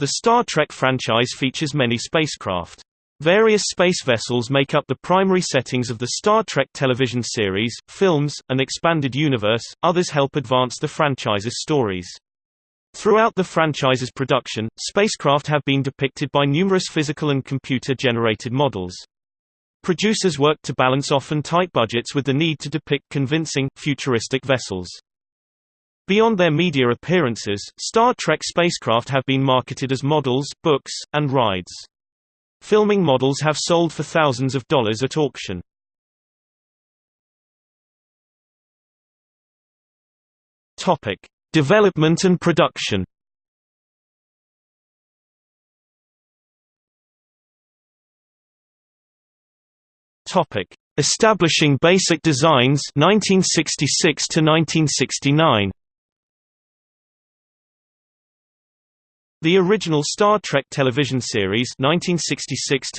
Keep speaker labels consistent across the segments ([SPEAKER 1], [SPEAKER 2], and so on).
[SPEAKER 1] The Star Trek franchise features many spacecraft. Various space vessels make up the primary settings of the Star Trek television series, films, and expanded universe, others help advance the franchise's stories. Throughout the franchise's production, spacecraft have been depicted by numerous physical and computer-generated models. Producers worked to balance often tight budgets with the need to depict convincing, futuristic vessels. Beyond their media appearances, Star Trek spacecraft have been marketed as models, books, and rides. Filming models have sold for thousands of dollars at auction. Topic: Development and production. Topic: Establishing basic designs 1966 to 1969. The original Star Trek television series 1966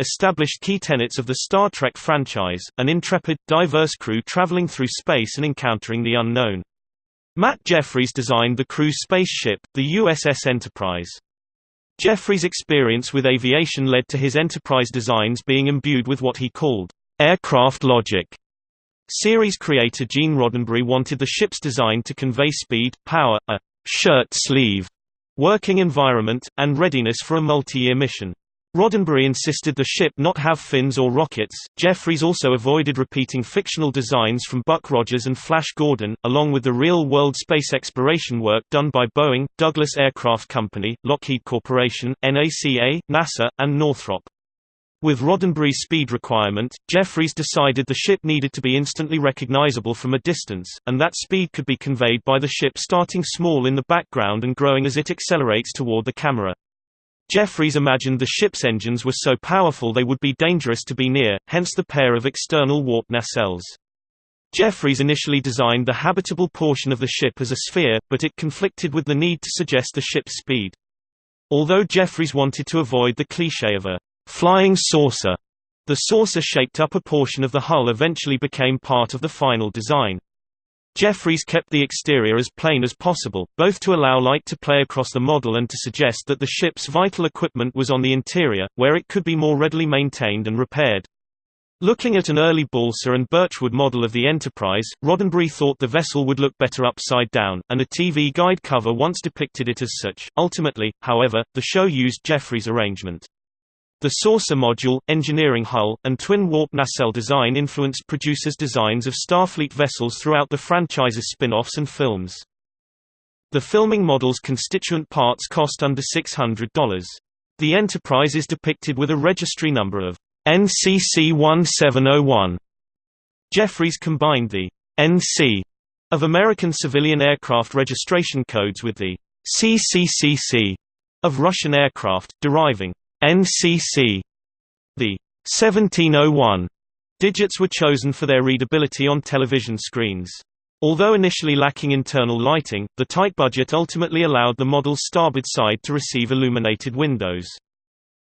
[SPEAKER 1] established key tenets of the Star Trek franchise, an intrepid, diverse crew traveling through space and encountering the unknown. Matt Jefferies designed the crew's spaceship, the USS Enterprise. Jefferies' experience with aviation led to his Enterprise designs being imbued with what he called aircraft logic. Series creator Gene Roddenberry wanted the ship's design to convey speed, power, a shirt sleeve working environment, and readiness for a multi-year mission. Roddenberry insisted the ship not have fins or rockets. Jefferies also avoided repeating fictional designs from Buck Rogers and Flash Gordon, along with the real-world space exploration work done by Boeing, Douglas Aircraft Company, Lockheed Corporation, NACA, NASA, and Northrop. With Roddenberry's speed requirement, Jefferies decided the ship needed to be instantly recognizable from a distance, and that speed could be conveyed by the ship starting small in the background and growing as it accelerates toward the camera. Jefferies imagined the ship's engines were so powerful they would be dangerous to be near, hence the pair of external warp nacelles. Jefferies initially designed the habitable portion of the ship as a sphere, but it conflicted with the need to suggest the ship's speed. Although Jefferies wanted to avoid the cliché of a flying saucer. The saucer-shaped upper portion of the hull eventually became part of the final design. Jefferies kept the exterior as plain as possible, both to allow light to play across the model and to suggest that the ship's vital equipment was on the interior, where it could be more readily maintained and repaired. Looking at an early balsa and birchwood model of the Enterprise, Roddenberry thought the vessel would look better upside down, and a TV guide cover once depicted it as such. Ultimately, however, the show used Jefferies' arrangement. The saucer module, engineering hull, and twin warp nacelle design influenced producers' designs of Starfleet vessels throughout the franchise's spin-offs and films. The filming model's constituent parts cost under $600. The Enterprise is depicted with a registry number of NCC 1701. Jefferies combined the NC of American civilian aircraft registration codes with the CCCC of Russian aircraft, deriving NCC. The 1701 digits were chosen for their readability on television screens. Although initially lacking internal lighting, the tight budget ultimately allowed the model's starboard side to receive illuminated windows.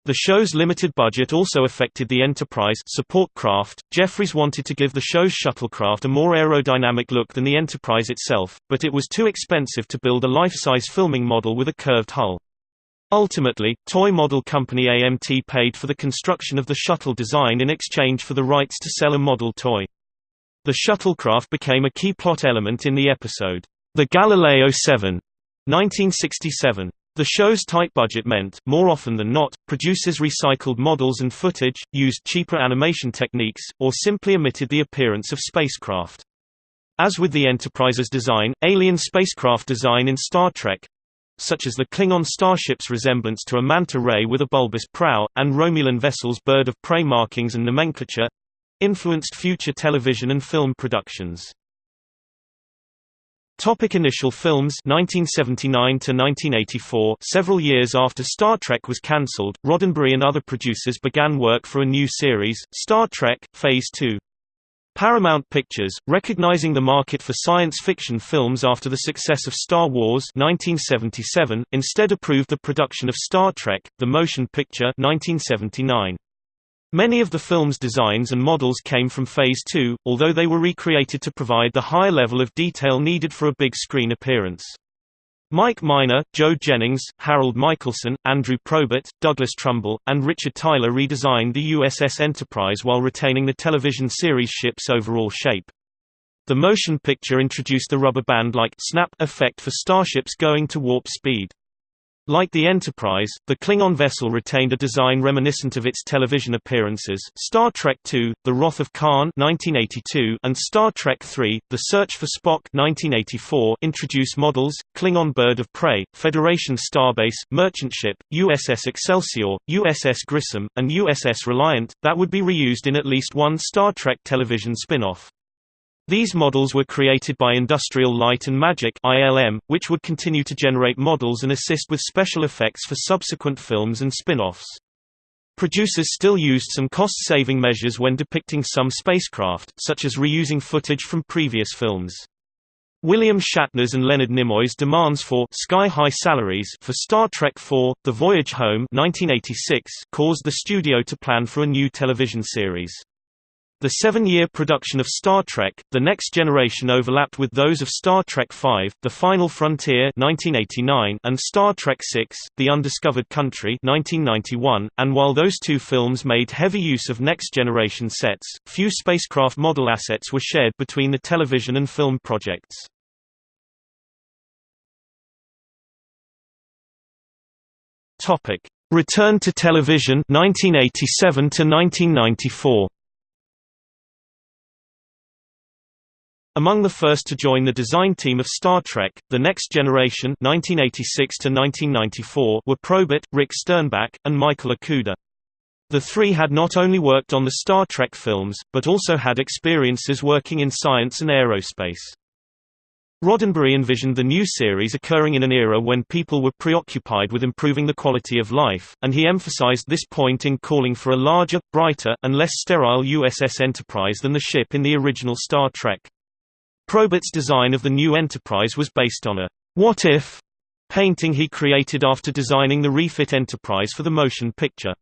[SPEAKER 1] The show's limited budget also affected the Enterprise support craft. Jefferies wanted to give the show's shuttlecraft a more aerodynamic look than the Enterprise itself, but it was too expensive to build a life-size filming model with a curved hull. Ultimately, toy model company AMT paid for the construction of the shuttle design in exchange for the rights to sell a model toy. The shuttlecraft became a key plot element in the episode, The Galileo 7, 1967. The show's tight budget meant, more often than not, producers recycled models and footage, used cheaper animation techniques, or simply omitted the appearance of spacecraft. As with the Enterprise's design, alien spacecraft design in Star Trek, such as the Klingon starship's resemblance to a manta ray with a bulbous prow, and Romulan vessels' bird of prey markings and nomenclature influenced future television and film productions. Topic initial films 1979 to 1984 Several years after Star Trek was cancelled, Roddenberry and other producers began work for a new series, Star Trek, Phase 2. Paramount Pictures, recognizing the market for science fiction films after the success of Star Wars 1977, instead approved the production of Star Trek, the motion picture 1979. Many of the film's designs and models came from Phase 2, although they were recreated to provide the high level of detail needed for a big screen appearance. Mike Miner, Joe Jennings, Harold Michelson, Andrew Probert, Douglas Trumbull, and Richard Tyler redesigned the USS Enterprise while retaining the television series ship's overall shape. The motion picture introduced the rubber band-like snap effect for starships going to warp speed. Like the Enterprise, the Klingon vessel retained a design reminiscent of its television appearances Star Trek II, The Wrath of Khan 1982, and Star Trek III, The Search for Spock 1984 introduce models, Klingon Bird of Prey, Federation Starbase, Merchant Ship, USS Excelsior, USS Grissom, and USS Reliant, that would be reused in at least one Star Trek television spin-off. These models were created by Industrial Light and Magic (ILM), which would continue to generate models and assist with special effects for subsequent films and spin-offs. Producers still used some cost-saving measures when depicting some spacecraft, such as reusing footage from previous films. William Shatner's and Leonard Nimoy's demands for sky-high salaries for Star Trek IV: The Voyage Home 1986 caused the studio to plan for a new television series. The seven-year production of Star Trek, The Next Generation overlapped with those of Star Trek V, The Final Frontier 1989 and Star Trek VI, The Undiscovered Country 1991, and while those two films made heavy use of next-generation sets, few spacecraft model assets were shared between the television and film projects. Return to television 1987 to 1994 Among the first to join the design team of Star Trek, The Next Generation 1986 were Probert, Rick Sternbach, and Michael Okuda. The three had not only worked on the Star Trek films, but also had experiences working in science and aerospace. Roddenberry envisioned the new series occurring in an era when people were preoccupied with improving the quality of life, and he emphasized this point in calling for a larger, brighter, and less sterile USS Enterprise than the ship in the original Star Trek. Probert's design of the new Enterprise was based on a «what if» painting he created after designing the refit Enterprise for the motion picture.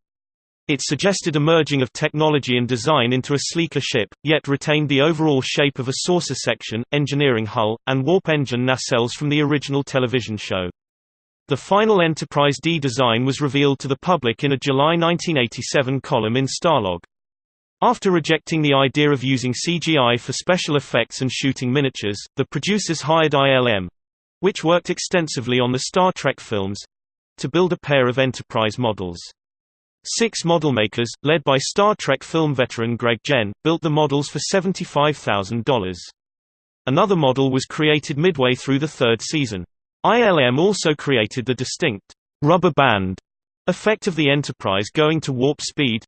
[SPEAKER 1] It suggested a merging of technology and design into a sleeker ship, yet retained the overall shape of a saucer section, engineering hull, and warp engine nacelles from the original television show. The final Enterprise D design was revealed to the public in a July 1987 column in Starlog. After rejecting the idea of using CGI for special effects and shooting miniatures, the producers hired ILM—which worked extensively on the Star Trek films—to build a pair of Enterprise models. Six modelmakers, led by Star Trek film veteran Greg Jein, built the models for $75,000. Another model was created midway through the third season. ILM also created the distinct rubber band effect of the Enterprise going to warp speed,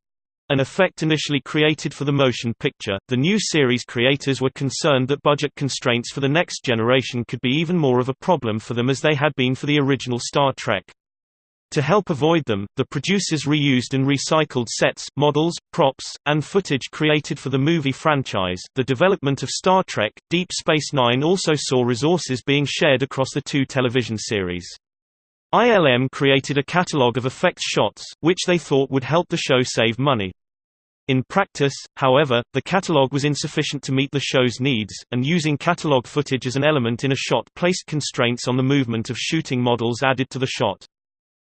[SPEAKER 1] an effect initially created for the motion picture, the new series creators were concerned that budget constraints for the next generation could be even more of a problem for them as they had been for the original Star Trek. To help avoid them, the producers reused and recycled sets, models, props, and footage created for the movie franchise. The development of Star Trek Deep Space Nine also saw resources being shared across the two television series. ILM created a catalogue of effects shots, which they thought would help the show save money. In practice, however, the catalogue was insufficient to meet the show's needs, and using catalogue footage as an element in a shot placed constraints on the movement of shooting models added to the shot.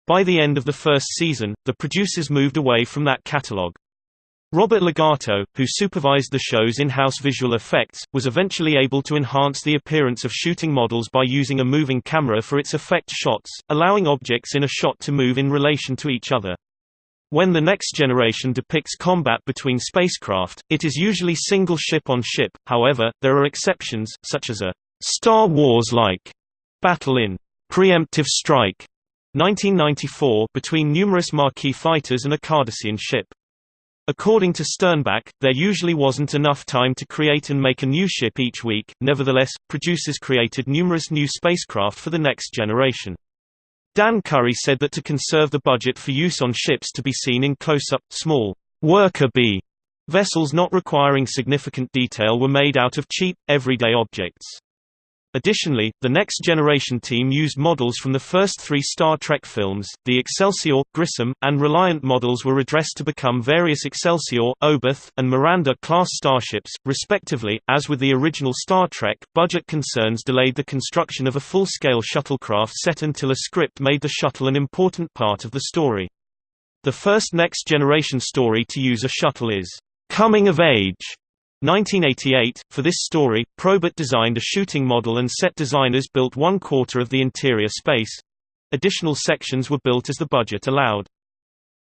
[SPEAKER 1] By the end of the first season, the producers moved away from that catalogue. Robert Legato, who supervised the show's in-house visual effects, was eventually able to enhance the appearance of shooting models by using a moving camera for its effect shots, allowing objects in a shot to move in relation to each other. When the next generation depicts combat between spacecraft, it is usually single ship-on-ship, however, there are exceptions, such as a «Star Wars-like» battle in «Preemptive Strike» 1994 between numerous Maquis fighters and a Cardassian ship. According to Sternbach, there usually wasn't enough time to create and make a new ship each week, nevertheless, producers created numerous new spacecraft for the next generation. Dan Curry said that to conserve the budget for use on ships to be seen in close-up, small, worker bee vessels not requiring significant detail were made out of cheap, everyday objects. Additionally, the Next Generation team used models from the first three Star Trek films. The Excelsior, Grissom, and Reliant models were redressed to become various Excelsior, Oberth, and Miranda class starships, respectively. As with the original Star Trek, budget concerns delayed the construction of a full scale shuttlecraft set until a script made the shuttle an important part of the story. The first Next Generation story to use a shuttle is Coming of Age 1988. For this story, Probert designed a shooting model and set designers built one quarter of the interior space. Additional sections were built as the budget allowed.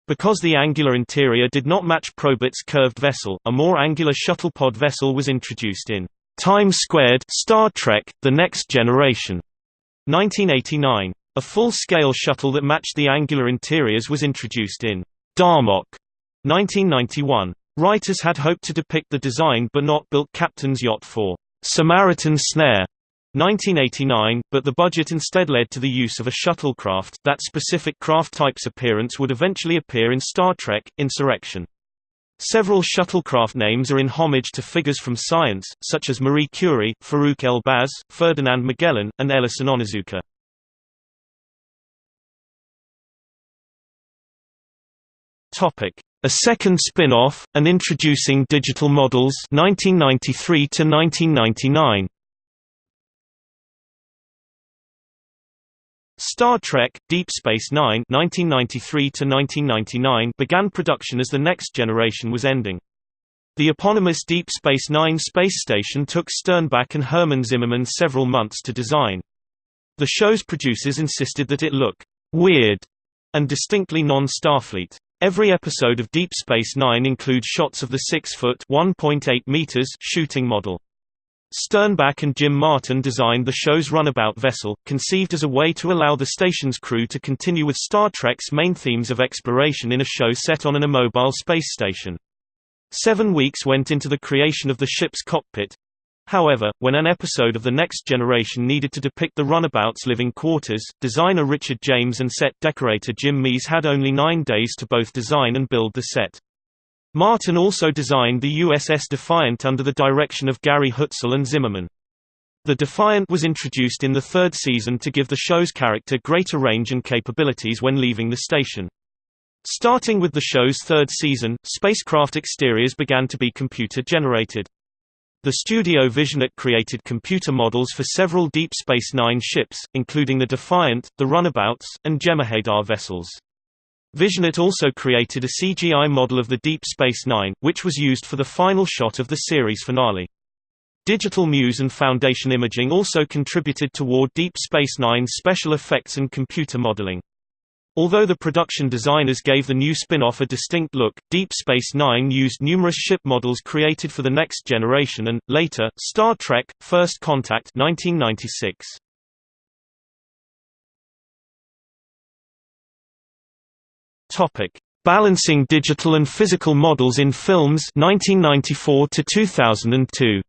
[SPEAKER 1] Because the angular interior did not match Probert's curved vessel, a more angular shuttlepod vessel was introduced in Times Squared Star Trek: The Next Generation 1989. A full-scale shuttle that matched the angular interiors was introduced in Darmok 1991. Writers had hoped to depict the design but not built Captain's yacht for Samaritan Snare 1989, but the budget instead led to the use of a shuttlecraft. That specific craft type's appearance would eventually appear in Star Trek: Insurrection. Several shuttlecraft names are in homage to figures from science, such as Marie Curie, Farouk El-Baz, Ferdinand Magellan, and Ellison Onizuka. Topic: a second spin-off, and introducing digital models 1993 to 1999. Star Trek: Deep Space Nine (1993–1999) began production as the next generation was ending. The eponymous Deep Space Nine space station took Sternbach and Herman Zimmerman several months to design. The show's producers insisted that it look weird and distinctly non-Starfleet. Every episode of Deep Space Nine includes shots of the 6-foot (1.8 meters) shooting model. Sternbach and Jim Martin designed the show's runabout vessel, conceived as a way to allow the station's crew to continue with Star Trek's main themes of exploration in a show set on an immobile space station. Seven weeks went into the creation of the ship's cockpit, However, when an episode of The Next Generation needed to depict the runabout's living quarters, designer Richard James and set decorator Jim Mees had only nine days to both design and build the set. Martin also designed the USS Defiant under the direction of Gary Hutzel and Zimmerman. The Defiant was introduced in the third season to give the show's character greater range and capabilities when leaving the station. Starting with the show's third season, spacecraft exteriors began to be computer-generated. The studio VisionArt created computer models for several Deep Space Nine ships, including the Defiant, the Runabouts, and Jem'Hadar vessels. VisionArt also created a CGI model of the Deep Space Nine, which was used for the final shot of the series finale. Digital Muse and Foundation Imaging also contributed toward Deep Space Nine's special effects and computer modeling. Although the production designers gave the new spin-off a distinct look, Deep Space Nine used numerous ship models created for the next generation and, later, Star Trek, First Contact 1996. Balancing digital and physical models in films 1994 to 2002.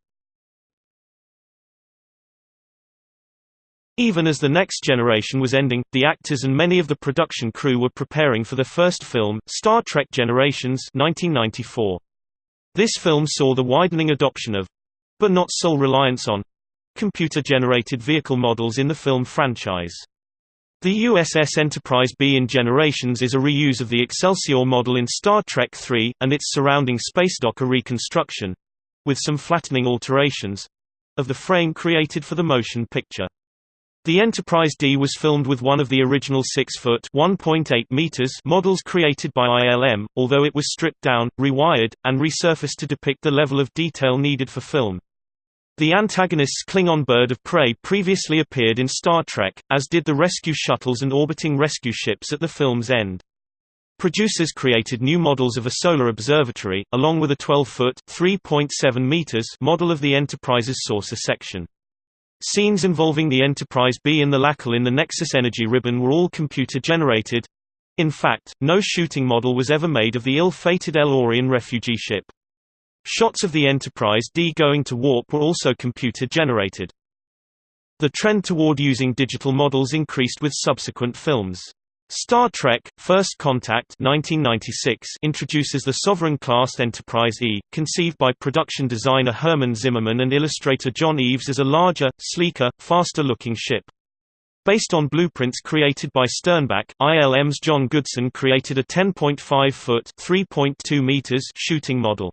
[SPEAKER 1] Even as the next generation was ending, the actors and many of the production crew were preparing for the first film, Star Trek Generations 1994. This film saw the widening adoption of—but not sole reliance on—computer-generated vehicle models in the film franchise. The USS Enterprise B in Generations is a reuse of the Excelsior model in Star Trek III, and its surrounding space dock reconstruction—with some flattening alterations—of the frame created for the motion picture. The Enterprise D was filmed with one of the original 6-foot models created by ILM, although it was stripped down, rewired, and resurfaced to depict the level of detail needed for film. The antagonist's Klingon bird of prey previously appeared in Star Trek, as did the rescue shuttles and orbiting rescue ships at the film's end. Producers created new models of a solar observatory, along with a 12-foot model of the Enterprise's saucer section. Scenes involving the Enterprise B and the Lakul in the Nexus Energy Ribbon were all computer-generated. In fact, no shooting model was ever made of the ill-fated El-Aurian refugee ship. Shots of the Enterprise D going to warp were also computer-generated. The trend toward using digital models increased with subsequent films. Star Trek – First Contact 1996 introduces the Sovereign-class Enterprise E, conceived by production designer Herman Zimmerman and illustrator John Eaves as a larger, sleeker, faster-looking ship. Based on blueprints created by Sternbach, ILM's John Goodson created a 10.5-foot (3.2 meters) shooting model.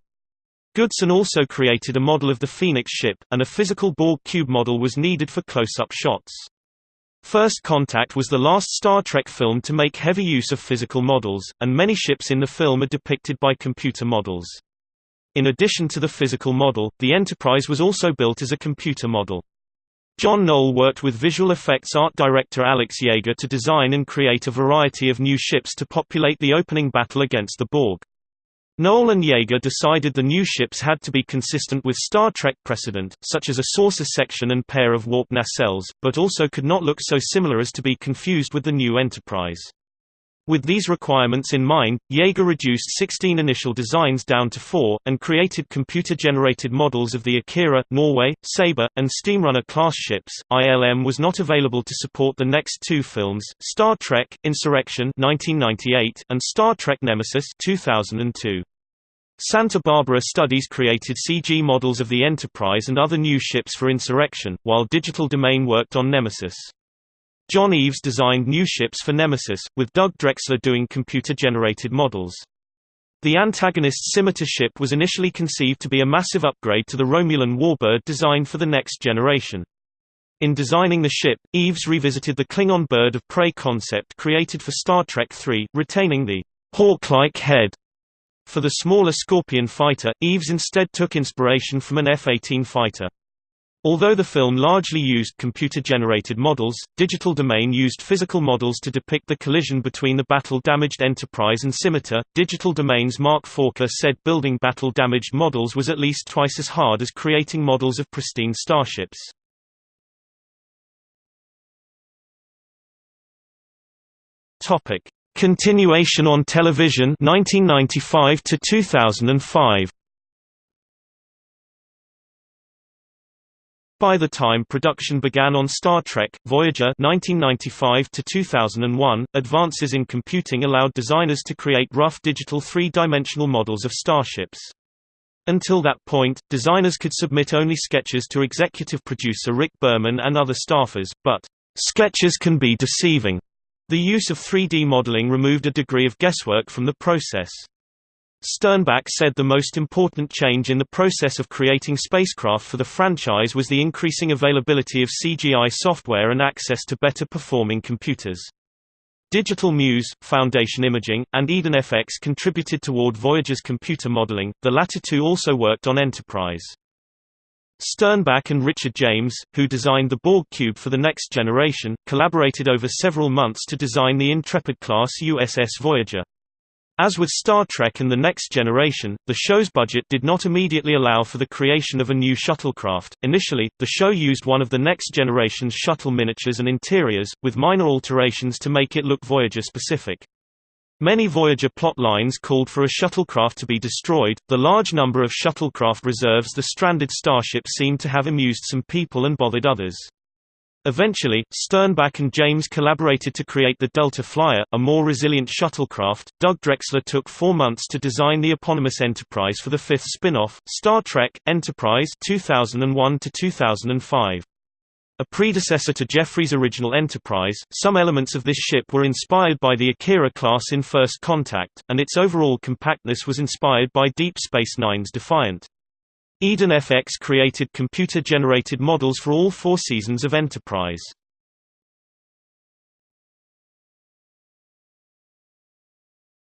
[SPEAKER 1] Goodson also created a model of the Phoenix ship, and a physical Borg cube model was needed for close-up shots. First Contact was the last Star Trek film to make heavy use of physical models, and many ships in the film are depicted by computer models. In addition to the physical model, the Enterprise was also built as a computer model. John Knoll worked with visual effects art director Alex Jaeger to design and create a variety of new ships to populate the opening battle against the Borg. Knoll and Jaeger decided the new ships had to be consistent with Star Trek precedent, such as a saucer section and pair of warp nacelles, but also could not look so similar as to be confused with the new Enterprise. With these requirements in mind, Jaeger reduced 16 initial designs down to four, and created computer-generated models of the Akira, Norway, Sabre, and Steamrunner class ships. ILM was not available to support the next two films, Star Trek: Insurrection (1998) and Star Trek Nemesis (2002). Santa Barbara Studios created CG models of the Enterprise and other new ships for Insurrection, while Digital Domain worked on Nemesis. John Eaves designed new ships for Nemesis, with Doug Drexler doing computer-generated models. The antagonist's Scimitar ship was initially conceived to be a massive upgrade to the Romulan warbird designed for the next generation. In designing the ship, Eaves revisited the Klingon bird of prey concept created for Star Trek III, retaining the hawk-like head for the smaller Scorpion fighter, Eaves instead took inspiration from an F-18 fighter. Although the film largely used computer-generated models, Digital Domain used physical models to depict the collision between the battle-damaged Enterprise and Scimitar. Digital Domain's Mark Forker said building battle-damaged models was at least twice as hard as creating models of pristine starships. Topic: Continuation on television 1995 to 2005. By the time production began on Star Trek, Voyager 1995 to 2001, advances in computing allowed designers to create rough digital three-dimensional models of starships. Until that point, designers could submit only sketches to executive producer Rick Berman and other staffers, but sketches can be deceiving. The use of 3D modeling removed a degree of guesswork from the process. Sternbach said the most important change in the process of creating spacecraft for the franchise was the increasing availability of CGI software and access to better performing computers. Digital Muse, Foundation Imaging, and EdenFX contributed toward Voyager's computer modeling, the latter two also worked on Enterprise. Sternbach and Richard James, who designed the Borg cube for the next generation, collaborated over several months to design the Intrepid-class USS Voyager. As with Star Trek and The Next Generation, the show's budget did not immediately allow for the creation of a new shuttlecraft. Initially, the show used one of the Next Generation's shuttle miniatures and interiors, with minor alterations to make it look Voyager specific. Many Voyager plot lines called for a shuttlecraft to be destroyed. The large number of shuttlecraft reserves the stranded starship seemed to have amused some people and bothered others. Eventually, Sternbach and James collaborated to create the Delta Flyer, a more resilient shuttlecraft. Doug Drexler took four months to design the eponymous Enterprise for the fifth spin-off, Star Trek Enterprise 2001 to 2005. A predecessor to Jefferies' original Enterprise, some elements of this ship were inspired by the Akira class in First Contact, and its overall compactness was inspired by Deep Space Nine's Defiant. EdenFX created computer-generated models for all four seasons of Enterprise.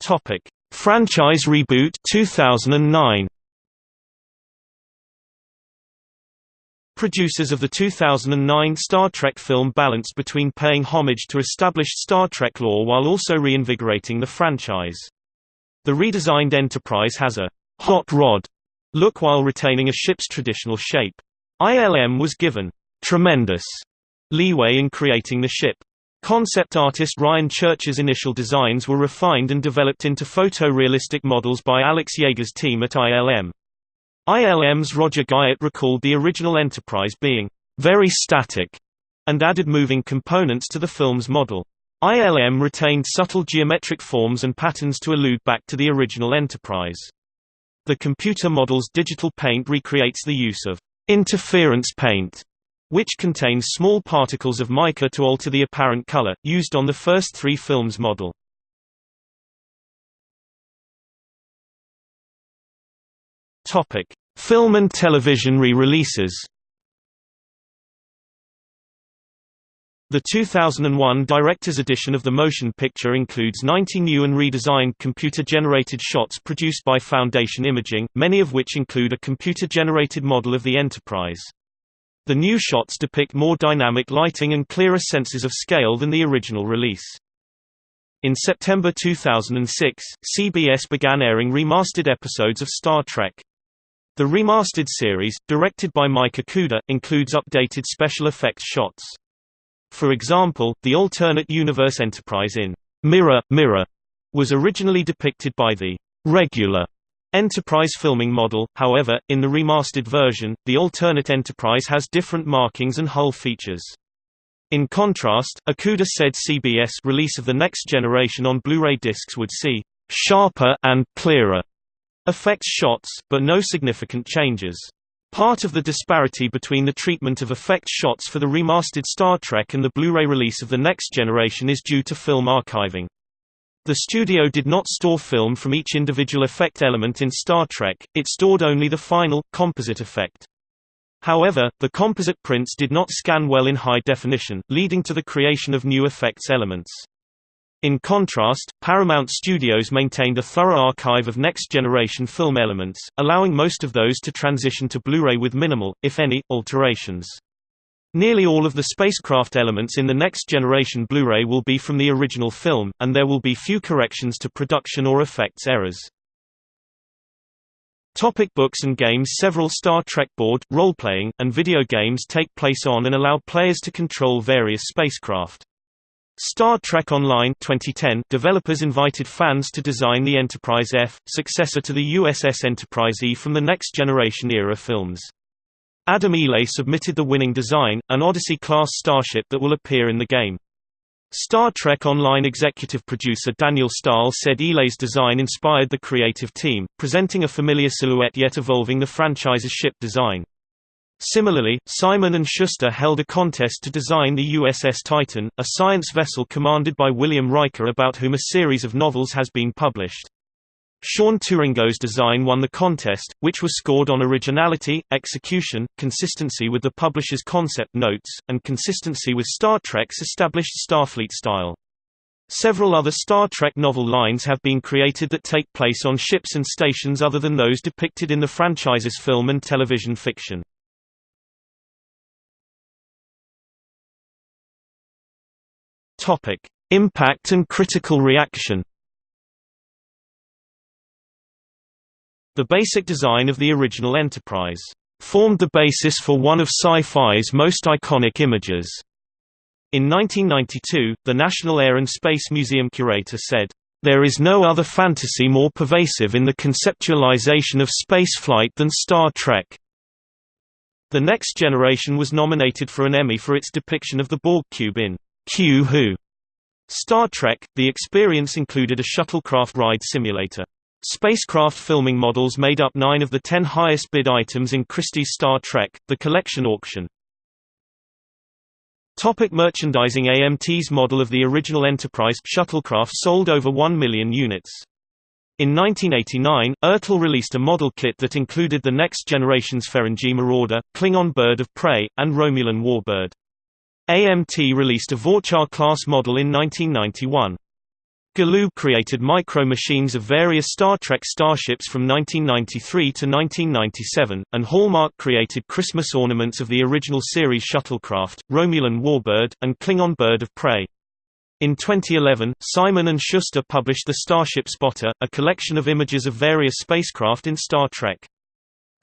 [SPEAKER 1] Topic: Franchise reboot 2009. Producers of the 2009 Star Trek film balanced between paying homage to established Star Trek lore while also reinvigorating the franchise. The redesigned Enterprise has a hot rod look while retaining a ship's traditional shape. ILM was given tremendous leeway in creating the ship. Concept artist Ryan Church's initial designs were refined and developed into photorealistic models by Alex Jaeger's team at ILM. ILM's Roger Guyett recalled the original Enterprise being very static and added moving components to the film's model. ILM retained subtle geometric forms and patterns to allude back to the original Enterprise. The computer model's digital paint recreates the use of interference paint, which contains small particles of mica to alter the apparent color, used on the first three films model. Film and television re-releases The 2001 director's edition of the motion picture includes 90 new and redesigned computer-generated shots produced by Foundation Imaging, many of which include a computer-generated model of the Enterprise. The new shots depict more dynamic lighting and clearer senses of scale than the original release. In September 2006, CBS began airing remastered episodes of Star Trek. The remastered series, directed by Mike Okuda, includes updated special effects shots. For example, the alternate universe Enterprise in Mirror, Mirror was originally depicted by the regular Enterprise filming model, however, in the remastered version, the alternate Enterprise has different markings and hull features. In contrast, Okuda said CBS release of the next generation on Blu-ray discs would see sharper and clearer effects shots, but no significant changes. Part of the disparity between the treatment of effect shots for the remastered Star Trek and the Blu-ray release of the next generation is due to film archiving. The studio did not store film from each individual effect element in Star Trek, it stored only the final, composite effect. However, the composite prints did not scan well in high definition, leading to the creation of new effects elements. In contrast, Paramount Studios maintained a thorough archive of next-generation film elements, allowing most of those to transition to Blu-ray with minimal, if any, alterations. Nearly all of the spacecraft elements in the next-generation Blu-ray will be from the original film, and there will be few corrections to production or effects errors. Topic books and games Several Star Trek board, role-playing, and video games take place on and allow players to control various spacecraft. Star Trek Online 2010 developers invited fans to design the Enterprise F, successor to the USS Enterprise E from the Next Generation era films. Adam Ely submitted the winning design, an Odyssey-class starship that will appear in the game. Star Trek Online executive producer Daniel Stahl said Ely's design inspired the creative team, presenting a familiar silhouette yet evolving the franchise's ship design. Similarly, Simon & Schuster held a contest to design the USS Titan, a science vessel commanded by William Riker about whom a series of novels has been published. Sean Tourangeau's design won the contest, which was scored on originality, execution, consistency with the publisher's concept notes, and consistency with Star Trek's established Starfleet style. Several other Star Trek novel lines have been created that take place on ships and stations other than those depicted in the franchise's film and television fiction. Topic: Impact and critical reaction. The basic design of the original Enterprise formed the basis for one of sci-fi's most iconic images. In 1992, the National Air and Space Museum curator said, "...there is no other fantasy more pervasive in the conceptualization of spaceflight than Star Trek." The Next Generation was nominated for an Emmy for its depiction of the Borg cube in Q Who. Star Trek, the experience included a shuttlecraft ride simulator. Spacecraft filming models made up nine of the ten highest bid items in Christie's Star Trek, the collection auction. Topic merchandising AMT's model of the original Enterprise shuttlecraft sold over 1 million units. In 1989, Ertl released a model kit that included the next generation's Ferengi Marauder, Klingon Bird of Prey, and Romulan Warbird. AMT released a Vor'cha-class model in 1991. Galoob created micro-machines of various Star Trek starships from 1993 to 1997, and Hallmark created Christmas ornaments of the original series shuttlecraft, Romulan Warbird, and Klingon Bird of Prey. In 2011, Simon & Schuster published The Starship Spotter, a collection of images of various spacecraft in Star Trek.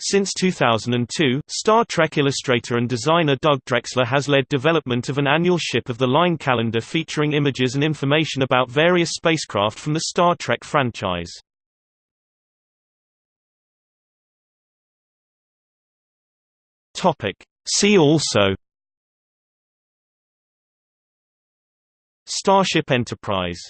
[SPEAKER 1] Since 2002, Star Trek illustrator and designer Doug Drexler has led development of an annual Ship of the Line calendar featuring images and information about various spacecraft from the Star Trek franchise. See also Starship Enterprise